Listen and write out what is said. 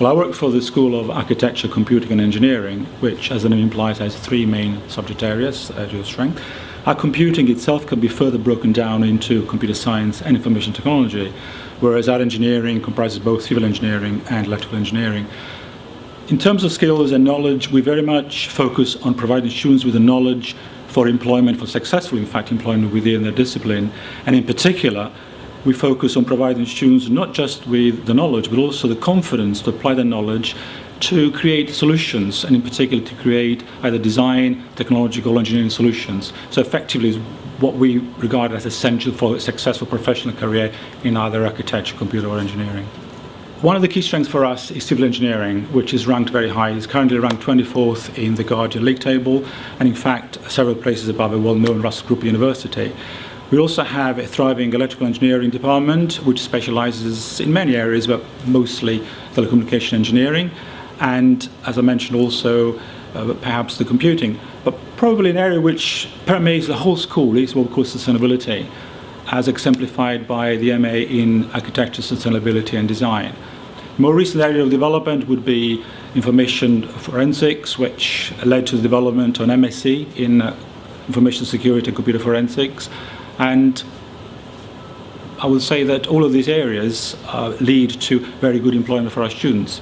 Well, I work for the School of Architecture, Computing and Engineering, which, as the name implies, has three main subject areas at your strength. Our computing itself can be further broken down into computer science and information technology, whereas our engineering comprises both civil engineering and electrical engineering. In terms of skills and knowledge, we very much focus on providing students with the knowledge for employment, for successful, in fact, employment within their discipline, and in particular, we focus on providing students not just with the knowledge, but also the confidence to apply the knowledge to create solutions, and in particular to create either design, technological, engineering solutions. So effectively, what we regard as essential for a successful professional career in either architecture, computer or engineering. One of the key strengths for us is civil engineering, which is ranked very high. It's currently ranked 24th in the Guardian League table, and in fact, several places above a well-known Russell Group university. We also have a thriving electrical engineering department, which specializes in many areas, but mostly telecommunication engineering, and as I mentioned also, uh, perhaps the computing. But probably an area which permeates the whole school is what we call sustainability, as exemplified by the MA in Architecture, Sustainability and Design. More recent area of development would be information forensics, which led to the development on MSc in uh, information security and computer forensics, and I would say that all of these areas uh, lead to very good employment for our students.